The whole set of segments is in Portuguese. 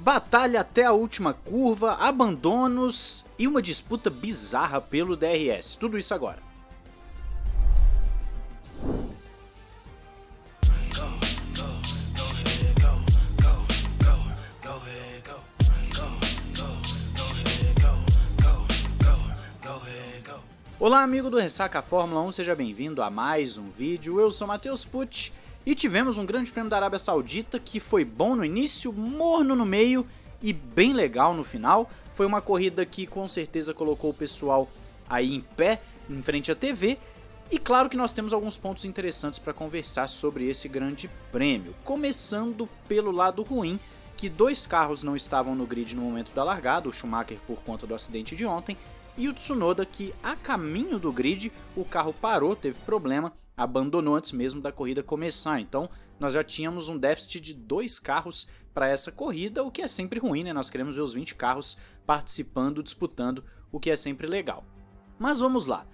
Batalha até a última curva, abandonos e uma disputa bizarra pelo DRS. Tudo isso agora. Olá amigo do Ressaca Fórmula 1, seja bem-vindo a mais um vídeo. Eu sou Matheus Pucci e tivemos um grande prêmio da Arábia Saudita que foi bom no início, morno no meio e bem legal no final. Foi uma corrida que com certeza colocou o pessoal aí em pé, em frente à TV. E claro que nós temos alguns pontos interessantes para conversar sobre esse grande prêmio. Começando pelo lado ruim, que dois carros não estavam no grid no momento da largada, o Schumacher por conta do acidente de ontem, e o Tsunoda que a caminho do grid o carro parou, teve problema abandonou antes mesmo da corrida começar. Então nós já tínhamos um déficit de dois carros para essa corrida, o que é sempre ruim, né? Nós queremos ver os 20 carros participando, disputando, o que é sempre legal. Mas vamos lá.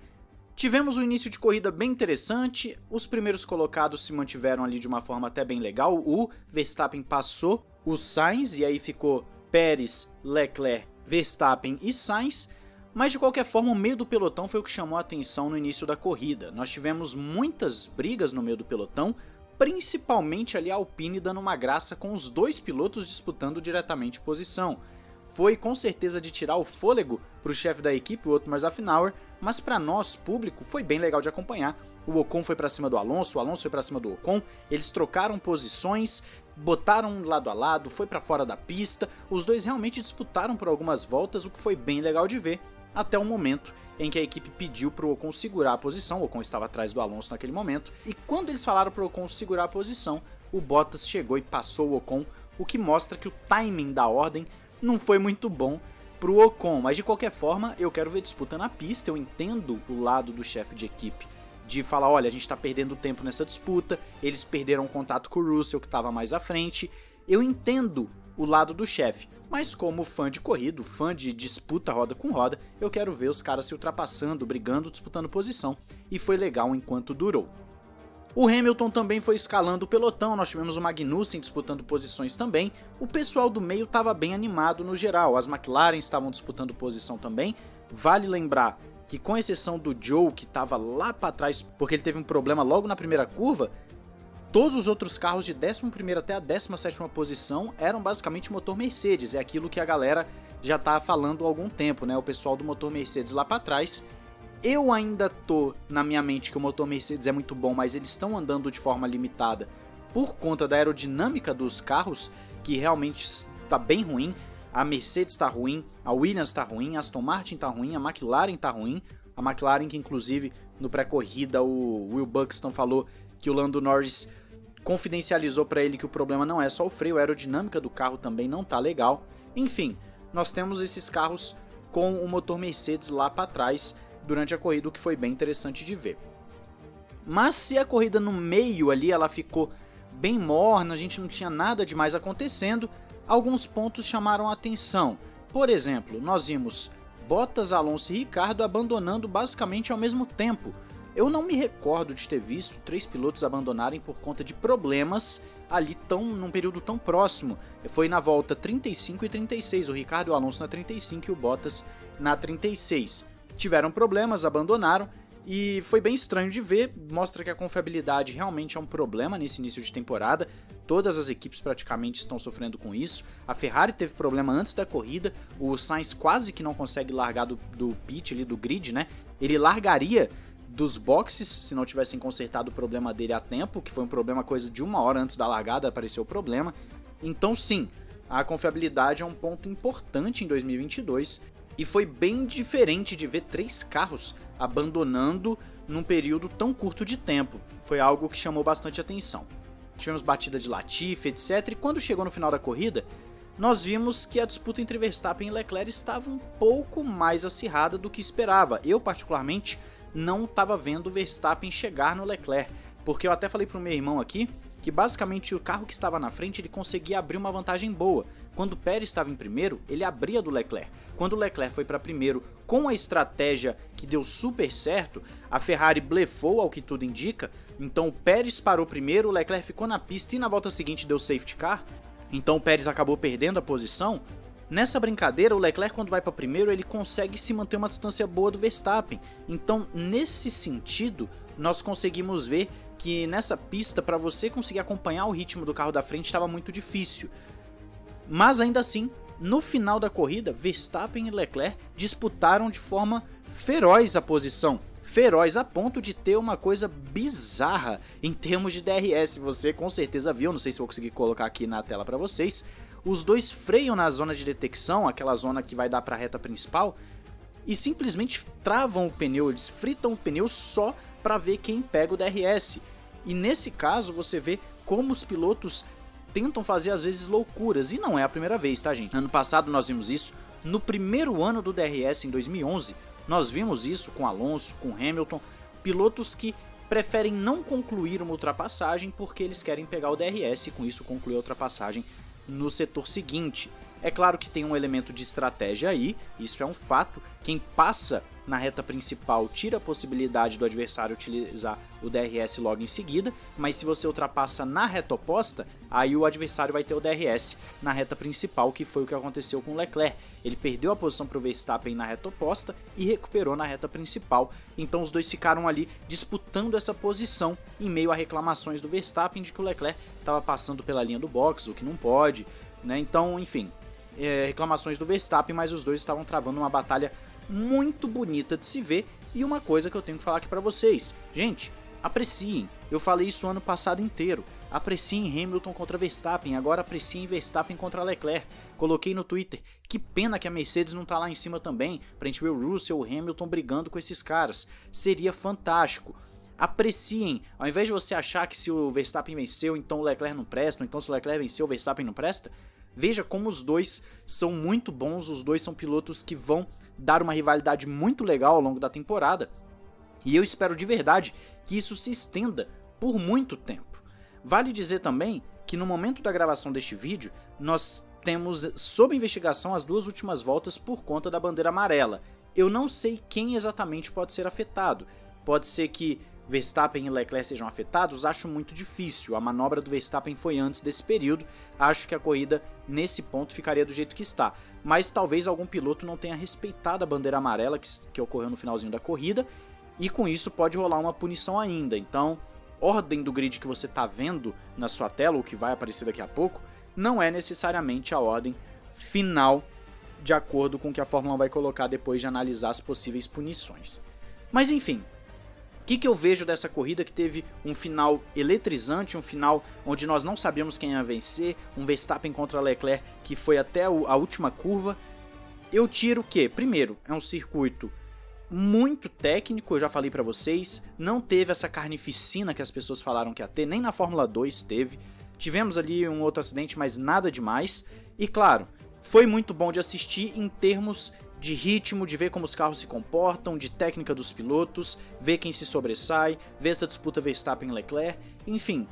Tivemos um início de corrida bem interessante, os primeiros colocados se mantiveram ali de uma forma até bem legal, o Verstappen passou o Sainz e aí ficou Pérez, Leclerc, Verstappen e Sainz, mas de qualquer forma, o meio do pelotão foi o que chamou a atenção no início da corrida. Nós tivemos muitas brigas no meio do pelotão, principalmente ali a Alpine dando uma graça com os dois pilotos disputando diretamente posição. Foi com certeza de tirar o fôlego para o chefe da equipe, o Otmar Zafnauer, mas para nós, público, foi bem legal de acompanhar. O Ocon foi para cima do Alonso, o Alonso foi para cima do Ocon, eles trocaram posições, botaram lado a lado, foi para fora da pista, os dois realmente disputaram por algumas voltas, o que foi bem legal de ver até o momento em que a equipe pediu para o Ocon segurar a posição, o Ocon estava atrás do Alonso naquele momento, e quando eles falaram para o Ocon segurar a posição, o Bottas chegou e passou o Ocon, o que mostra que o timing da ordem não foi muito bom para o Ocon, mas de qualquer forma eu quero ver disputa na pista, eu entendo o lado do chefe de equipe de falar, olha, a gente está perdendo tempo nessa disputa, eles perderam contato com o Russell que estava mais à frente, eu entendo o lado do chefe, mas como fã de corrido, fã de disputa roda com roda, eu quero ver os caras se ultrapassando, brigando, disputando posição, e foi legal enquanto durou. O Hamilton também foi escalando o pelotão, nós tivemos o Magnussen disputando posições também, o pessoal do meio estava bem animado no geral, as McLaren estavam disputando posição também, vale lembrar que com exceção do Joe que estava lá para trás porque ele teve um problema logo na primeira curva, Todos os outros carros de 11º até a 17ª posição eram basicamente motor Mercedes, é aquilo que a galera já tá falando há algum tempo, né? O pessoal do motor Mercedes lá para trás. Eu ainda tô na minha mente que o motor Mercedes é muito bom, mas eles estão andando de forma limitada por conta da aerodinâmica dos carros, que realmente está bem ruim. A Mercedes está ruim, a Williams está ruim, a Aston Martin está ruim, a McLaren está ruim. A McLaren que inclusive no pré-corrida o Will Buxton falou que o Lando Norris confidencializou para ele que o problema não é só o freio, a aerodinâmica do carro também não tá legal. Enfim, nós temos esses carros com o motor Mercedes lá para trás durante a corrida, o que foi bem interessante de ver. Mas se a corrida no meio ali ela ficou bem morna, a gente não tinha nada demais acontecendo, alguns pontos chamaram a atenção. Por exemplo, nós vimos Bottas, Alonso e Ricardo abandonando basicamente ao mesmo tempo, eu não me recordo de ter visto três pilotos abandonarem por conta de problemas ali tão num período tão próximo. Foi na volta 35 e 36, o Ricardo Alonso na 35 e o Bottas na 36. Tiveram problemas, abandonaram e foi bem estranho de ver, mostra que a confiabilidade realmente é um problema nesse início de temporada. Todas as equipes praticamente estão sofrendo com isso. A Ferrari teve problema antes da corrida, o Sainz quase que não consegue largar do, do pit ali do grid, né? Ele largaria dos boxes, se não tivessem consertado o problema dele a tempo, que foi um problema coisa de uma hora antes da largada, apareceu o problema. Então sim, a confiabilidade é um ponto importante em 2022 e foi bem diferente de ver três carros abandonando num período tão curto de tempo. Foi algo que chamou bastante atenção. Tivemos batida de Latifi, etc. E quando chegou no final da corrida, nós vimos que a disputa entre Verstappen e Leclerc estava um pouco mais acirrada do que esperava. Eu, particularmente, não estava vendo o Verstappen chegar no Leclerc, porque eu até falei pro meu irmão aqui que basicamente o carro que estava na frente ele conseguia abrir uma vantagem boa. Quando o Pérez estava em primeiro, ele abria do Leclerc. Quando o Leclerc foi para primeiro com a estratégia que deu super certo, a Ferrari blefou ao que tudo indica, então o Pérez parou primeiro, o Leclerc ficou na pista e na volta seguinte deu safety car. Então o Pérez acabou perdendo a posição. Nessa brincadeira, o Leclerc quando vai para primeiro, ele consegue se manter uma distância boa do Verstappen. Então, nesse sentido, nós conseguimos ver que nessa pista, para você conseguir acompanhar o ritmo do carro da frente, estava muito difícil. Mas ainda assim, no final da corrida, Verstappen e Leclerc disputaram de forma feroz a posição. Feroz a ponto de ter uma coisa bizarra em termos de DRS. Você com certeza viu, não sei se vou conseguir colocar aqui na tela para vocês. Os dois freiam na zona de detecção, aquela zona que vai dar para a reta principal, e simplesmente travam o pneu, eles fritam o pneu só para ver quem pega o DRS. E nesse caso você vê como os pilotos tentam fazer às vezes loucuras, e não é a primeira vez, tá gente? Ano passado nós vimos isso, no primeiro ano do DRS em 2011, nós vimos isso com Alonso, com Hamilton, pilotos que preferem não concluir uma ultrapassagem porque eles querem pegar o DRS e com isso concluir a ultrapassagem no setor seguinte. É claro que tem um elemento de estratégia aí, isso é um fato. Quem passa na reta principal tira a possibilidade do adversário utilizar o DRS logo em seguida, mas se você ultrapassa na reta oposta, aí o adversário vai ter o DRS na reta principal, que foi o que aconteceu com Leclerc. Ele perdeu a posição para o Verstappen na reta oposta e recuperou na reta principal, então os dois ficaram ali disputando essa posição em meio a reclamações do Verstappen de que o Leclerc estava passando pela linha do box, o que não pode, né? Então, enfim, é, reclamações do Verstappen, mas os dois estavam travando uma batalha muito bonita de se ver. E uma coisa que eu tenho que falar aqui para vocês, gente, apreciem. Eu falei isso ano passado inteiro. Apreciem Hamilton contra Verstappen, agora apreciem Verstappen contra Leclerc. Coloquei no Twitter, que pena que a Mercedes não tá lá em cima também, pra gente ver o Russell, o Hamilton brigando com esses caras. Seria fantástico. Apreciem, ao invés de você achar que se o Verstappen venceu, então o Leclerc não presta, ou então se o Leclerc venceu, o Verstappen não presta, Veja como os dois são muito bons, os dois são pilotos que vão dar uma rivalidade muito legal ao longo da temporada. E eu espero de verdade que isso se estenda por muito tempo. Vale dizer também que no momento da gravação deste vídeo, nós temos sob investigação as duas últimas voltas por conta da bandeira amarela. Eu não sei quem exatamente pode ser afetado. Pode ser que Verstappen e Leclerc sejam afetados, acho muito difícil. A manobra do Verstappen foi antes desse período, acho que a corrida nesse ponto ficaria do jeito que está. Mas talvez algum piloto não tenha respeitado a bandeira amarela que, que ocorreu no finalzinho da corrida, e com isso pode rolar uma punição ainda. Então, ordem do grid que você está vendo na sua tela, ou que vai aparecer daqui a pouco, não é necessariamente a ordem final de acordo com o que a Fórmula 1 vai colocar depois de analisar as possíveis punições. Mas enfim, que, que eu vejo dessa corrida que teve um final eletrizante, um final onde nós não sabíamos quem ia vencer, um Verstappen contra Leclerc que foi até a última curva. Eu tiro que, primeiro, é um circuito muito técnico, eu já falei para vocês, não teve essa carnificina que as pessoas falaram que ia ter, nem na Fórmula 2 teve. Tivemos ali um outro acidente, mas nada demais. E claro, foi muito bom de assistir em termos de ritmo, de ver como os carros se comportam, de técnica dos pilotos, ver quem se sobressai, ver essa disputa Verstappen-Leclerc, enfim,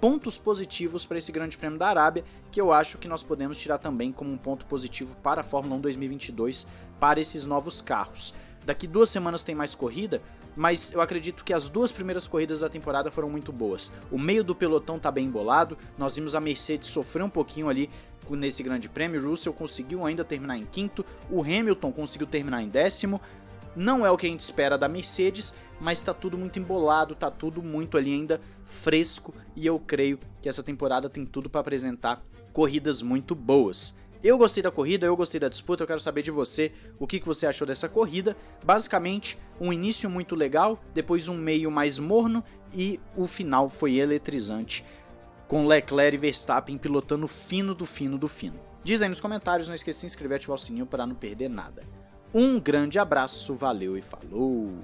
pontos positivos para esse Grande Prêmio da Arábia, que eu acho que nós podemos tirar também como um ponto positivo para a Fórmula 1 2022, para esses novos carros. Daqui duas semanas tem mais corrida, mas eu acredito que as duas primeiras corridas da temporada foram muito boas. O meio do pelotão tá bem embolado, nós vimos a Mercedes sofrer um pouquinho ali nesse grande prêmio, Russell conseguiu ainda terminar em quinto, o Hamilton conseguiu terminar em décimo, não é o que a gente espera da Mercedes, mas está tudo muito embolado, está tudo muito ali ainda fresco. E eu creio que essa temporada tem tudo para apresentar corridas muito boas. Eu gostei da corrida, eu gostei da disputa, eu quero saber de você o que, que você achou dessa corrida. Basicamente, um início muito legal, depois um meio mais morno e o final foi eletrizante, com Leclerc e Verstappen pilotando fino do fino do fino. Diz aí nos comentários, não esqueça de se inscrever e ativar o sininho para não perder nada. Um grande abraço, valeu e falou!